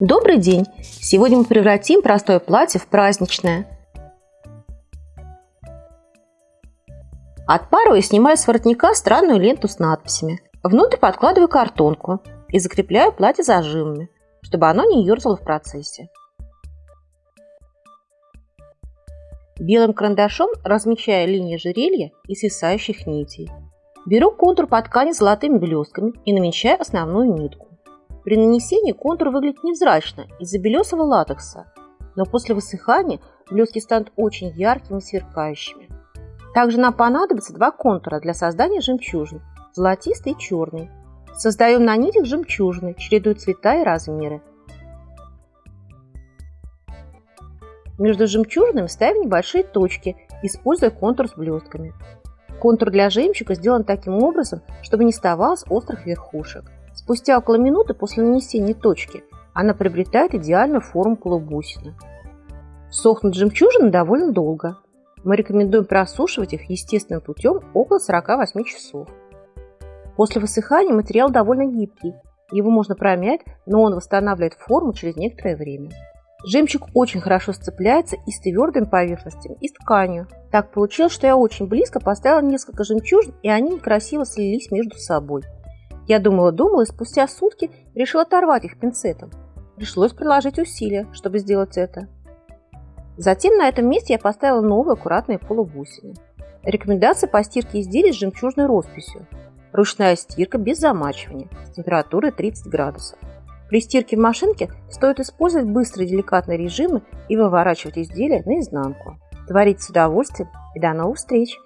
Добрый день! Сегодня мы превратим простое платье в праздничное. Отпарываю и снимаю с воротника странную ленту с надписями. Внутрь подкладываю картонку и закрепляю платье зажимами, чтобы оно не ерзало в процессе. Белым карандашом размечаю линии жерелья и свисающих нитей. Беру контур по ткани золотыми блестками и намечаю основную нитку. При нанесении контур выглядит невзрачно из-за белесого латекса, но после высыхания блестки станут очень яркими и сверкающими. Также нам понадобится два контура для создания жемчужин – золотистый и черный. Создаем на нитях жемчужины, чередуя цвета и размеры. Между жемчужинами ставим небольшие точки, используя контур с блестками. Контур для жемчуга сделан таким образом, чтобы не оставалось острых верхушек. Спустя около минуты после нанесения точки она приобретает идеальную форму полубусины. Сохнут жемчужины довольно долго. Мы рекомендуем просушивать их естественным путем около 48 часов. После высыхания материал довольно гибкий. Его можно промять, но он восстанавливает форму через некоторое время. Жемчуг очень хорошо сцепляется и с твердыми поверхностями, и с тканью. Так получилось, что я очень близко поставила несколько жемчужин, и они некрасиво слились между собой. Я думала-думала и спустя сутки решила оторвать их пинцетом. Пришлось приложить усилия, чтобы сделать это. Затем на этом месте я поставила новые аккуратные полубусины. Рекомендация по стирке изделий с жемчужной росписью. Ручная стирка без замачивания с температурой 30 градусов. При стирке в машинке стоит использовать быстрые деликатные режимы и выворачивать изделие наизнанку. Творите с удовольствием и до новых встреч!